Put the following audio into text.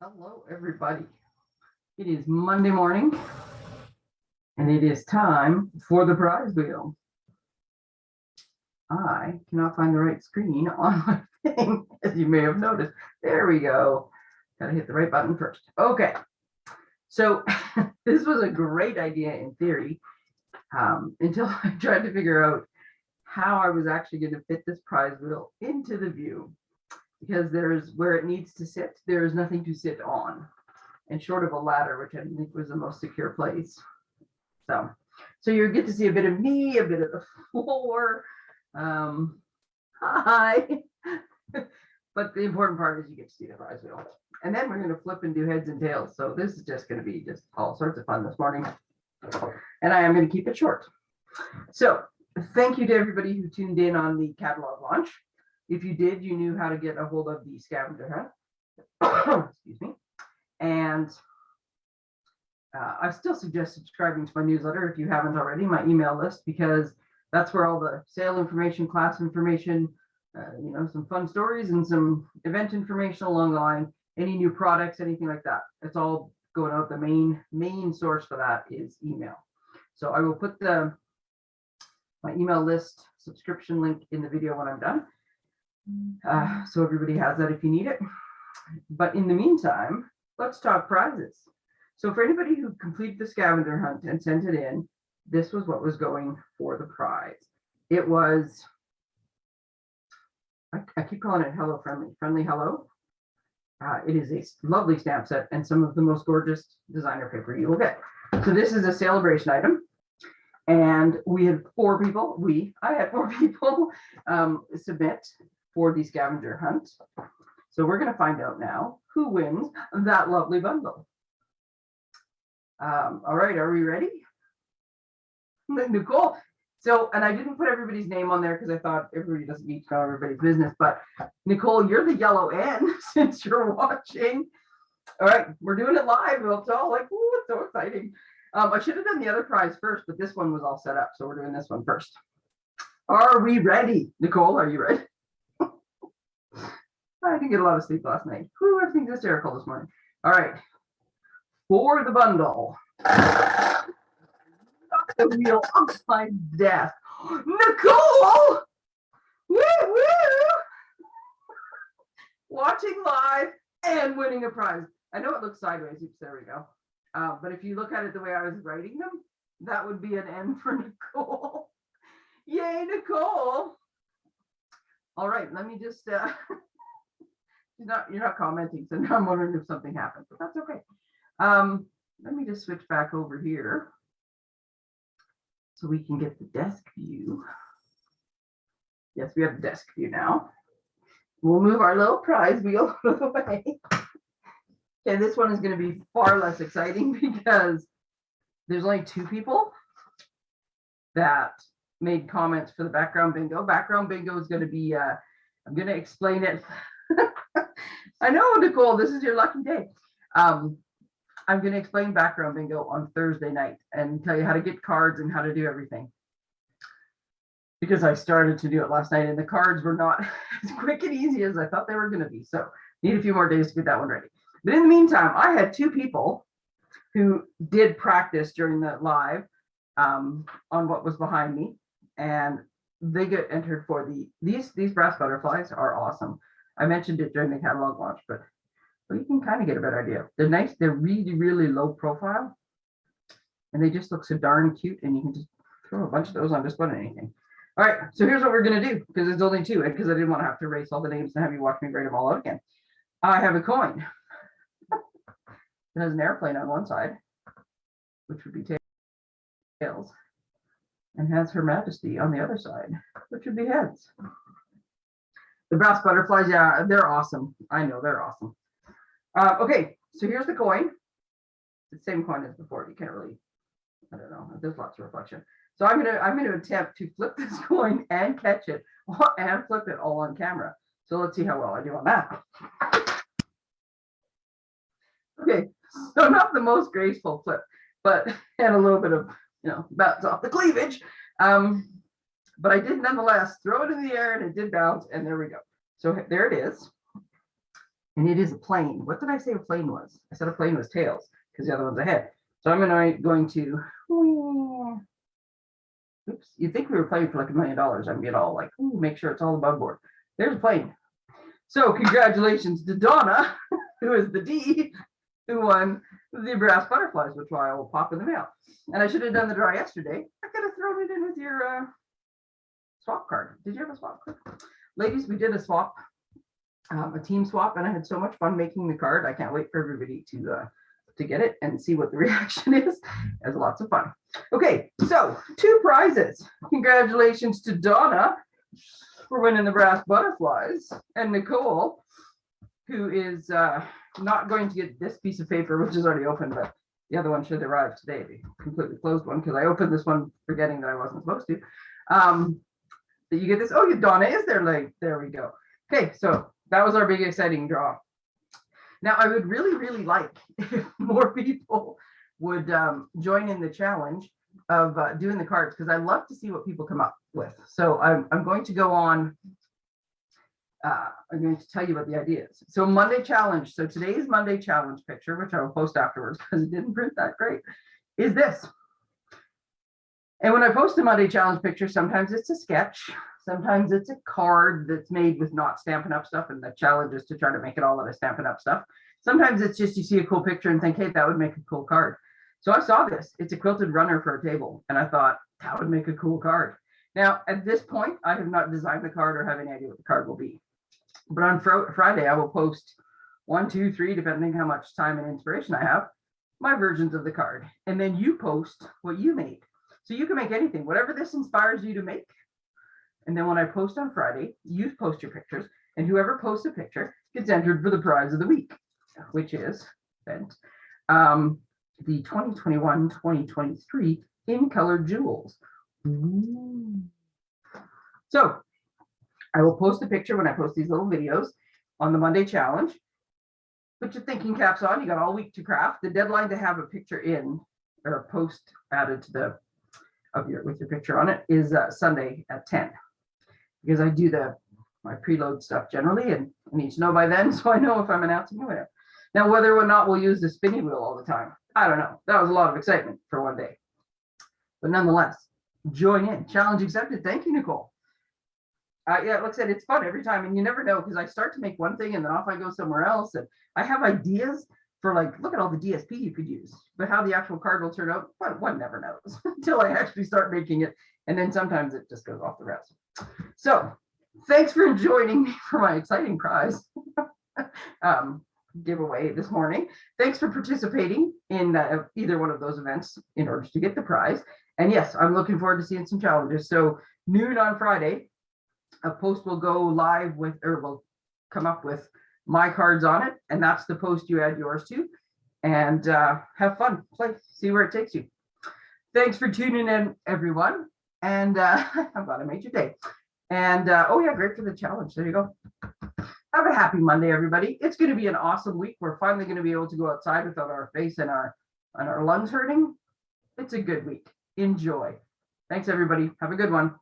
Hello, everybody. It is Monday morning and it is time for the prize wheel. I cannot find the right screen on my thing, as you may have noticed. There we go. Gotta hit the right button first. Okay. So this was a great idea in theory um, until I tried to figure out how I was actually going to fit this prize wheel into the view because there's where it needs to sit, there is nothing to sit on. And short of a ladder, which I think was the most secure place. So, so you get to see a bit of me, a bit of the floor. Um, hi. but the important part is you get to see the prize wheel. And then we're going to flip and do heads and tails. So this is just going to be just all sorts of fun this morning. And I am going to keep it short. So thank you to everybody who tuned in on the catalog launch. If you did, you knew how to get a hold of the scavenger hunt. Excuse me. And uh, I still suggest subscribing to my newsletter if you haven't already, my email list, because that's where all the sale information, class information, uh, you know, some fun stories and some event information along the line, any new products, anything like that. It's all going out. The main main source for that is email. So I will put the my email list subscription link in the video when I'm done. Uh, so everybody has that if you need it. But in the meantime, let's talk prizes. So for anybody who completed the scavenger hunt and sent it in, this was what was going for the prize. It was, I, I keep calling it Hello Friendly, Friendly Hello. Uh, it is a lovely stamp set and some of the most gorgeous designer paper you will get. So this is a celebration item. And we had four people, we, I had four people um, submit for the scavenger hunt. So we're going to find out now who wins that lovely bundle. Um, all right, are we ready? Nicole. So, and I didn't put everybody's name on there because I thought everybody doesn't need to know everybody's business, but Nicole, you're the yellow N since you're watching. All right, we're doing it live. It's all like, ooh, it's so exciting. Um, I should have done the other prize first, but this one was all set up. So we're doing this one first. Are we ready? Nicole, are you ready? I didn't get a lot of sleep last night. Whew, everything's hysterical this morning. All right. For the bundle. Knock the wheel off my desk. Nicole! Woo woo! Watching live and winning a prize. I know it looks sideways. Oops, there we go. Uh, but if you look at it the way I was writing them, that would be an N for Nicole. Yay, Nicole. All right, let me just uh you're not you're not commenting, so now I'm wondering if something happened, but that's okay. Um, let me just switch back over here so we can get the desk view. Yes, we have the desk view now. We'll move our little prize wheel out of the way. Okay, this one is going to be far less exciting because there's only two people that made comments for the background bingo. Background bingo is going to be, uh, I'm going to explain it. I know, Nicole, this is your lucky day. Um, I'm going to explain background bingo on Thursday night and tell you how to get cards and how to do everything. Because I started to do it last night and the cards were not as quick and easy as I thought they were going to be. So need a few more days to get that one ready. But in the meantime, I had two people who did practice during the live um, on what was behind me, and they get entered for the these these brass butterflies are awesome. I mentioned it during the catalog launch, but, but you can kind of get a better idea. They're nice. They're really really low profile, and they just look so darn cute. And you can just throw a bunch of those on just about anything. All right, so here's what we're gonna do because it's only two, because I didn't want to have to erase all the names and have you watch me write them all out again. I have a coin. It has an airplane on one side, which would be tails, and has Her Majesty on the other side, which would be heads. The brass butterflies, yeah, they're awesome. I know they're awesome. Uh, okay, so here's the coin. It's the same coin as before. You can't really, I don't know. There's lots of reflection. So I'm gonna I'm gonna attempt to flip this coin and catch it and flip it all on camera. So let's see how well I do on that. Okay, so not the most graceful flip, but had a little bit of, you know, bounce off the cleavage. Um, but I did nonetheless throw it in the air and it did bounce and there we go. So there it is. And it is a plane. What did I say a plane was? I said a plane was tails because the other one's a head. So I'm gonna. Oops, you'd think we were playing for like a million dollars. I'd get all like, ooh, make sure it's all above board. There's a plane. So congratulations to Donna, who is the D, who won the brass butterflies, which I will pop in the mail. And I should have done the draw yesterday. I could have thrown it in with your uh, swap card. Did you have a swap card? Ladies, we did a swap, um, a team swap, and I had so much fun making the card. I can't wait for everybody to uh, to get it and see what the reaction is. It was lots of fun. Okay, so two prizes. Congratulations to Donna for winning the brass butterflies and Nicole, who is uh, not going to get this piece of paper, which is already open, but the other one should arrive today, the completely closed one, because I opened this one forgetting that I wasn't supposed to. Um, that you get this, oh, yeah, Donna is there, like, there we go. Okay, so that was our big exciting draw. Now, I would really, really like if more people would um, join in the challenge of uh, doing the cards, because I love to see what people come up with. So I'm, I'm going to go on uh, I'm going to tell you about the ideas. So Monday challenge. So today's Monday challenge picture, which I will post afterwards because it didn't print that great, is this. And when I post a Monday challenge picture, sometimes it's a sketch, sometimes it's a card that's made with not Stampin' Up stuff, and the challenge is to try to make it all out of Stampin' Up stuff. Sometimes it's just you see a cool picture and think, hey, that would make a cool card. So I saw this. It's a quilted runner for a table, and I thought that would make a cool card. Now, at this point, I have not designed the card or have any idea what the card will be. But on Fri- Friday, I will post one, two, three, depending how much time and inspiration I have, my versions of the card. And then you post what you made. So you can make anything, whatever this inspires you to make. And then when I post on Friday, you post your pictures, and whoever posts a picture gets entered for the prize of the week, which is um, the 2021-2023 in color jewels. Ooh. So I will post a picture when I post these little videos on the Monday challenge. Put your thinking caps on. You got all week to craft. The deadline to have a picture in or a post added to the of your with your picture on it is uh, Sunday at 10 because I do the my preload stuff generally and I need to know by then so I know if I'm announcing it. Now whether or not we'll use the spinning wheel all the time, I don't know. That was a lot of excitement for one day, but nonetheless, join in. Challenge accepted. Thank you, Nicole uh, yeah, like I said, it's fun every time, and you never know because I start to make one thing and then off I go somewhere else, and I have ideas for like, look at all the DSP you could use, but how the actual card will turn out, one, one never knows until I actually start making it, and then sometimes it just goes off the rails. So, thanks for joining me for my exciting prize um, giveaway this morning. Thanks for participating in uh, either one of those events in order to get the prize. And yes, I'm looking forward to seeing some challenges. So noon on Friday, a post will go live with, or will come up with my cards on it, and that's the post you add yours to. And uh, have fun, play, see where it takes you. Thanks for tuning in, everyone. And uh, I'm glad I made your day. And uh, oh yeah, great for the challenge. There you go. Have a happy Monday, everybody. It's going to be an awesome week. We're finally going to be able to go outside without our face and our and our lungs hurting. It's a good week. Enjoy. Thanks, everybody. Have a good one.